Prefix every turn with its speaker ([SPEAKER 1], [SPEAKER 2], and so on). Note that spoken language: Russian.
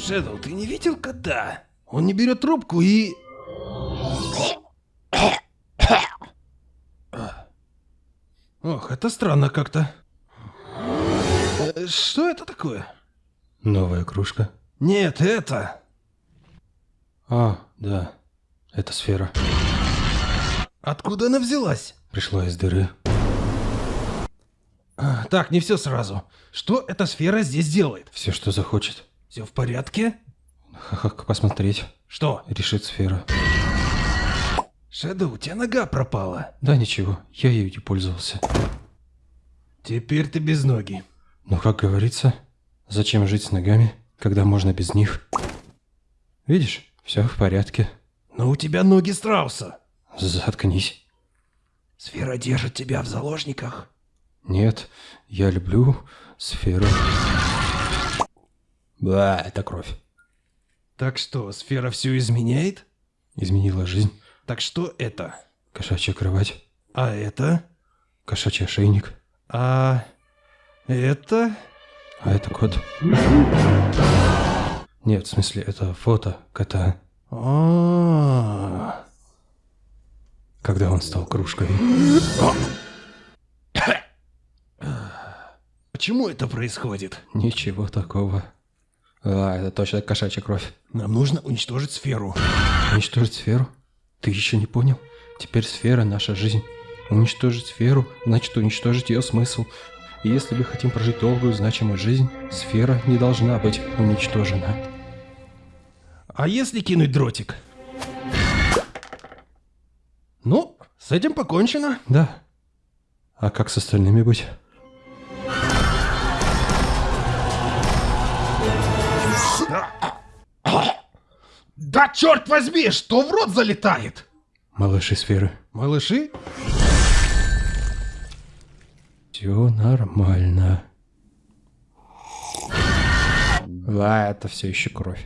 [SPEAKER 1] Шэдоу, ты не видел кота? Он не берет трубку и... Ох, это странно как-то. Что это такое?
[SPEAKER 2] Новая кружка.
[SPEAKER 1] Нет, это...
[SPEAKER 2] А, да. Это сфера.
[SPEAKER 1] Откуда она взялась?
[SPEAKER 2] Пришла из дыры.
[SPEAKER 1] Так, не все сразу. Что эта сфера здесь делает?
[SPEAKER 2] Все, что захочет.
[SPEAKER 1] Все в порядке?
[SPEAKER 2] Ха-ха, посмотреть.
[SPEAKER 1] Что?
[SPEAKER 2] Решит сфера.
[SPEAKER 1] Шэдоу, у тебя нога пропала.
[SPEAKER 2] Да ничего, я ею не пользовался.
[SPEAKER 1] Теперь ты без ноги.
[SPEAKER 2] Но, как говорится, зачем жить с ногами, когда можно без них? Видишь, все в порядке.
[SPEAKER 1] Но у тебя ноги страуса.
[SPEAKER 2] Заткнись.
[SPEAKER 1] Сфера держит тебя в заложниках.
[SPEAKER 2] Нет, я люблю сферу. Да, это кровь.
[SPEAKER 1] Так что, сфера все изменяет?
[SPEAKER 2] Изменила жизнь.
[SPEAKER 1] Так что это?
[SPEAKER 2] Кошачья кровать,
[SPEAKER 1] А это?
[SPEAKER 2] кошачий ошейник,
[SPEAKER 1] А это?
[SPEAKER 2] а это кот. Нет, в смысле, это фото кота,
[SPEAKER 1] А,
[SPEAKER 2] когда он стал кружкой.
[SPEAKER 1] Почему это происходит?
[SPEAKER 2] Ничего такого. А, это точно кошачья кровь.
[SPEAKER 1] Нам нужно уничтожить сферу.
[SPEAKER 2] Уничтожить сферу? Ты еще не понял? Теперь сфера – наша жизнь. Уничтожить сферу – значит уничтожить ее смысл. И если мы хотим прожить долгую, значимую жизнь, сфера не должна быть уничтожена.
[SPEAKER 1] А если кинуть дротик? Ну, с этим покончено.
[SPEAKER 2] Да. А как с остальными быть?
[SPEAKER 1] Да черт возьми, что в рот залетает?
[SPEAKER 2] Малыши сферы.
[SPEAKER 1] Малыши?
[SPEAKER 2] Все нормально. Да, это все еще кровь.